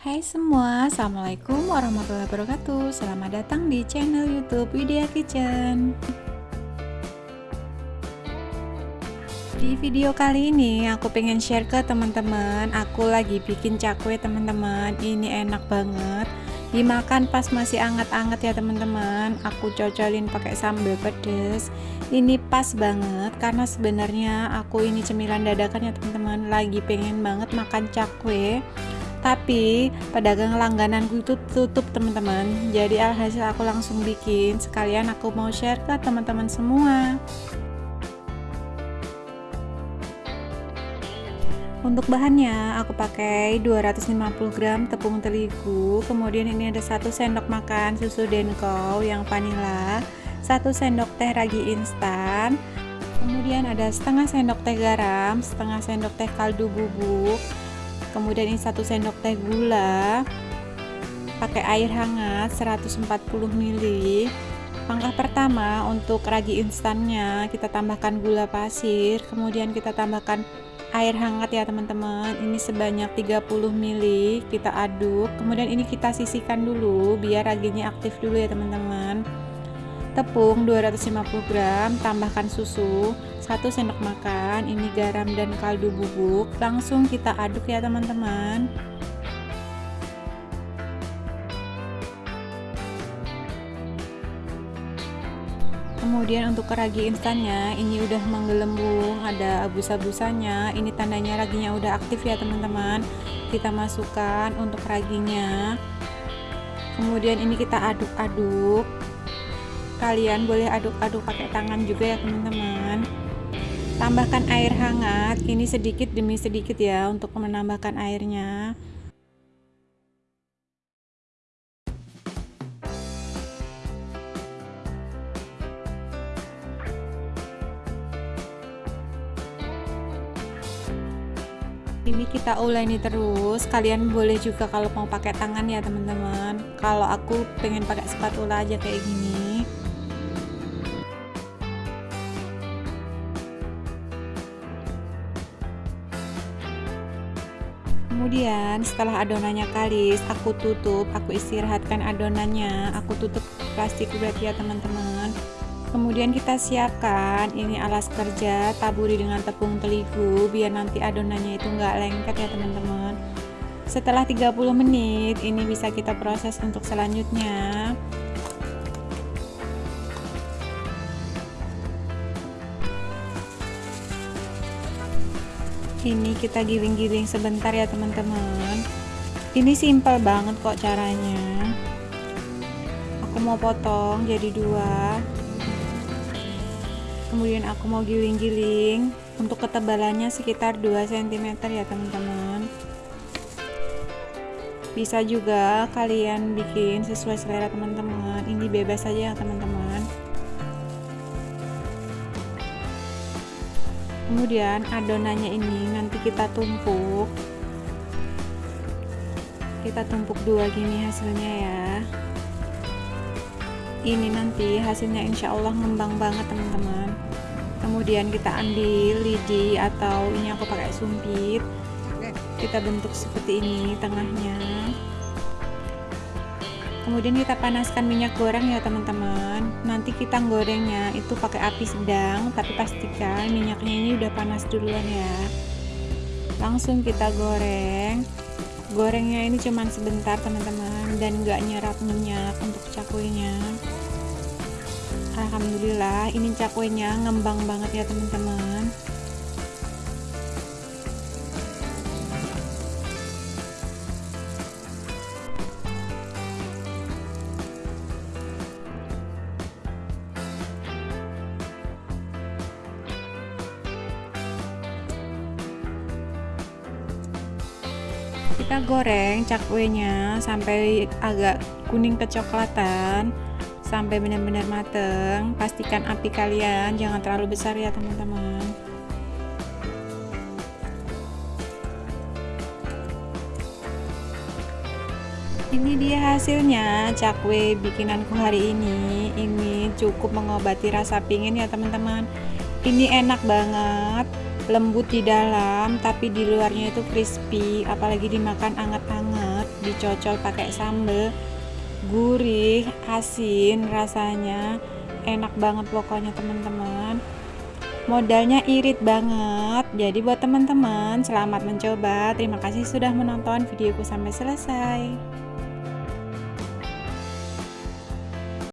Hai semua, Assalamualaikum warahmatullahi wabarakatuh. Selamat datang di channel youtube Widya Kitchen. Di video kali ini aku pengen share ke teman-teman. Aku lagi bikin cakwe teman-teman. Ini enak banget. Dimakan pas masih anget-anget ya teman-teman. Aku cocolin pakai sambal pedes. Ini pas banget Karena sebenarnya aku ini cemilan dadakan ya teman-teman. Lagi pengen banget makan cakwe tapi pedagang langgananku itu tutup teman-teman. Jadi alhasil aku langsung bikin. Sekalian aku mau share ke teman-teman semua. Untuk bahannya aku pakai 250 gram tepung terigu. Kemudian ini ada satu sendok makan susu denko yang vanila satu sendok teh ragi instan kemudian ada setengah sendok teh garam setengah sendok teh kaldu bubuk kemudian ini satu sendok teh gula. Pakai air hangat 140 ml. Langkah pertama untuk ragi instannya kita tambahkan gula pasir. Kemudian kita tambahkan air hangat ya teman-teman. Ini sebanyak 30 ml kita aduk. Kemudian ini kita sisihkan dulu biar raginya aktif dulu ya teman-teman. Tepung 250 gram tambahkan susu 1 sendok makan ini garam dan kaldu bubuk langsung kita aduk ya teman-teman. Kemudian untuk ragi instannya ini udah menggelembung ada abu-abusanya ini tandanya raginya udah aktif ya teman-teman. Kita masukkan untuk raginya. Kemudian ini kita aduk-aduk. Kalian boleh aduk-aduk pakai tangan juga ya teman-teman tambahkan air hangat ini sedikit demi sedikit ya untuk menambahkan airnya. Ini kita uleni terus. Kalian boleh juga kalau mau pakai tangan ya teman-teman. Kalau aku pengen pakai spatula aja kayak gini kemudian setelah adonannya kalis aku tutup aku istirahatkan adonannya. Aku tutup plastik wrap ya teman-teman. Kemudian kita siapkan ini alas kerja taburi dengan tepung terigu biar nanti adonannya itu enggak lengket ya teman-teman. Setelah 30 menit ini bisa kita proses untuk selanjutnya ini kita giling-giling sebentar ya teman-teman. Ini simple banget kok caranya. Aku mau potong jadi dua. Kemudian aku mau giling-giling untuk ketebalannya sekitar 2 cm ya teman-teman. Bisa juga kalian bikin sesuai selera teman-teman. Ini bebas saja ya teman-teman kemudian adonannya ini nanti kita tumpuk. Kita tumpuk dua gini hasilnya ya. Ini nanti hasilnya insya Allah ngembang banget teman-teman. Kemudian kita ambil lidi atau ini aku pakai sumpit. Kita bentuk seperti ini tengahnya kemudian kita panaskan minyak goreng ya teman-teman. Nanti kita gorengnya itu pakai api sedang tapi pastikan minyaknya ini udah panas duluan ya. Langsung kita goreng. Gorengnya ini cuman sebentar teman-teman dan gak nyerap minyak untuk cakwenya Alhamdulillah ini cakwenya ngembang banget ya teman-teman kita goreng cakwenya sampai agak kuning kecoklatan sampai benar-benar mateng. Pastikan api kalian jangan terlalu besar ya teman-teman. Ini dia hasilnya cakwe bikinanku hari ini. Ini cukup mengobati rasa pingin ya teman-teman. Ini enak banget lembut di dalam tapi di luarnya itu crispy apalagi dimakan anget-anget dicocol pakai sambal gurih asin rasanya enak banget pokoknya teman-teman. Modalnya irit banget jadi buat teman-teman selamat mencoba. Terima kasih sudah menonton videoku sampai selesai